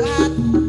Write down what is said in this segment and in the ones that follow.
bad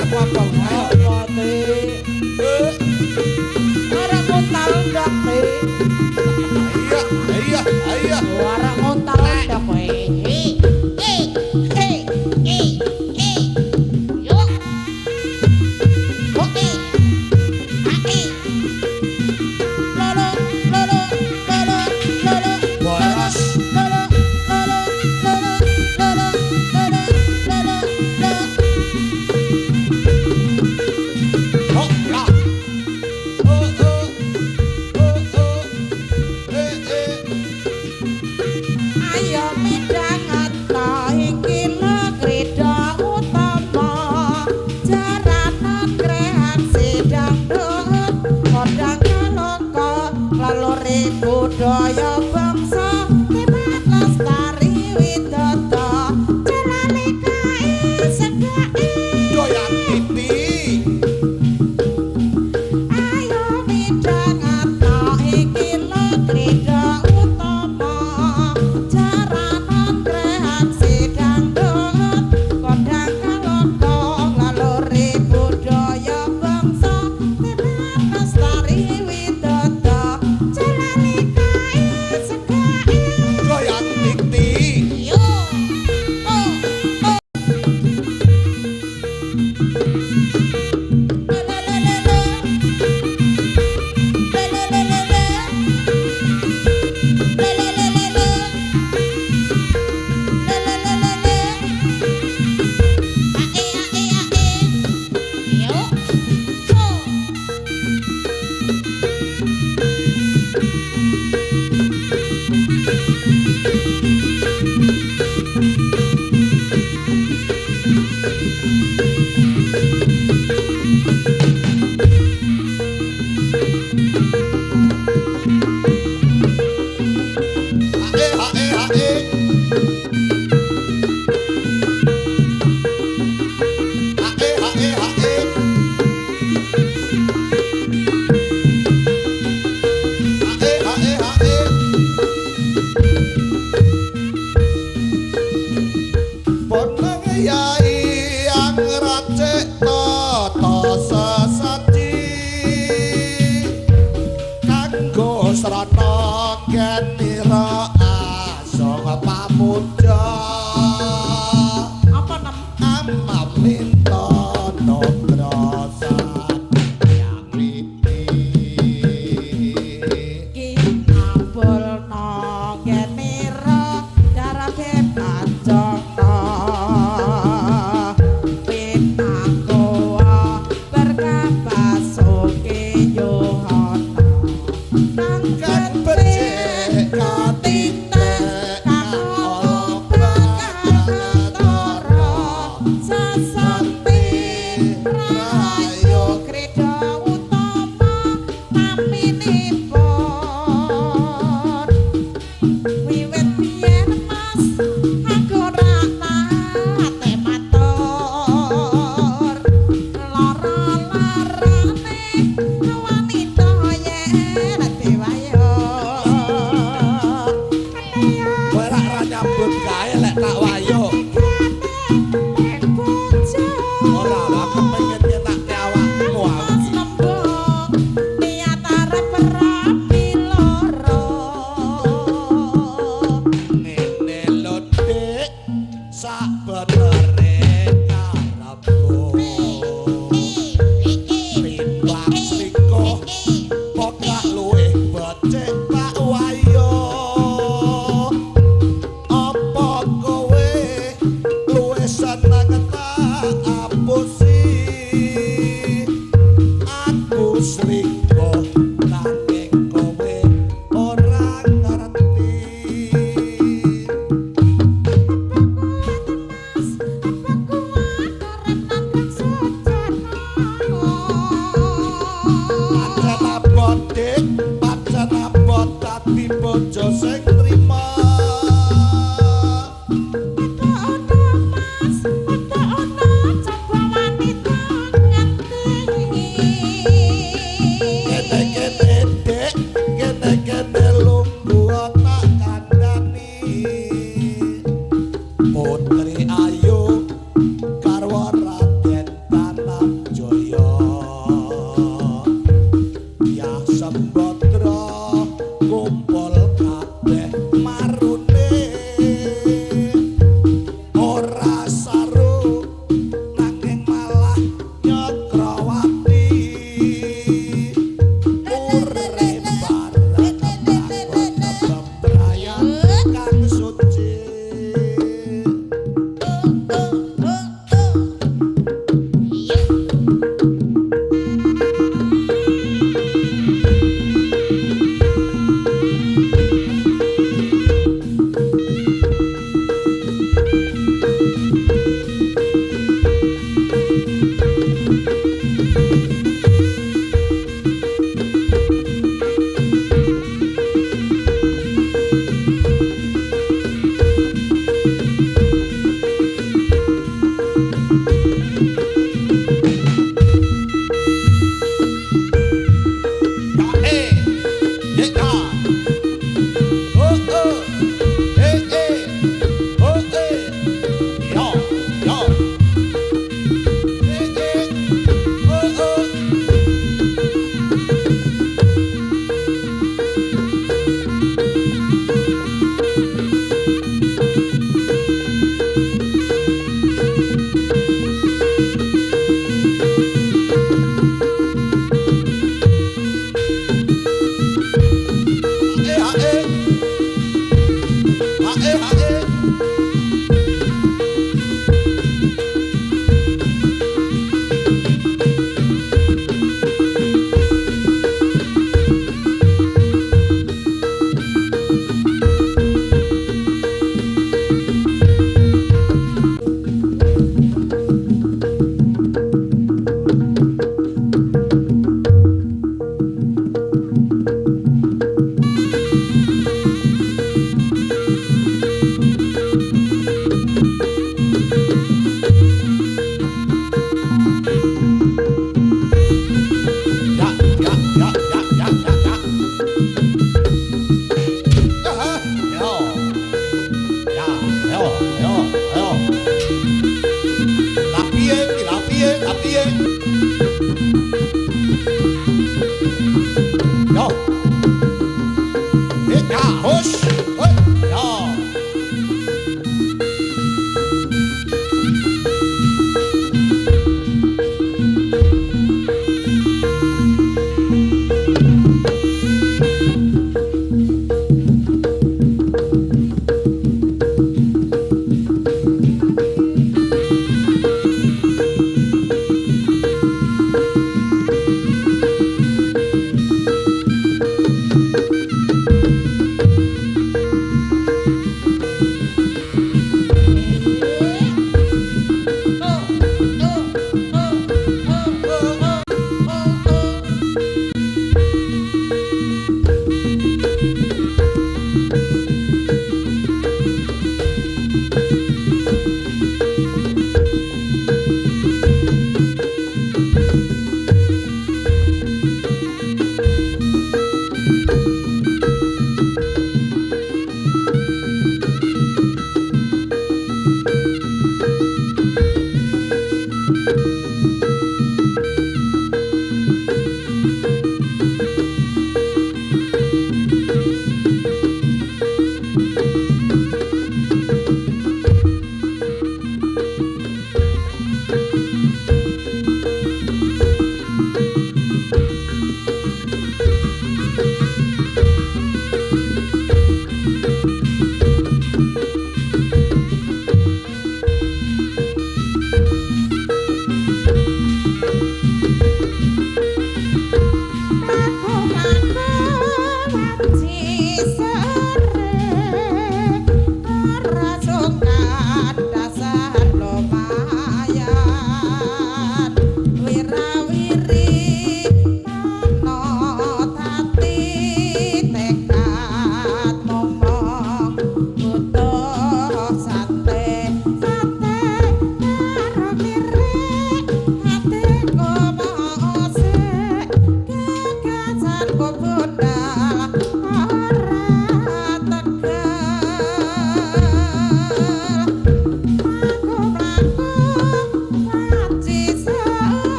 Oh, Budaya bangsa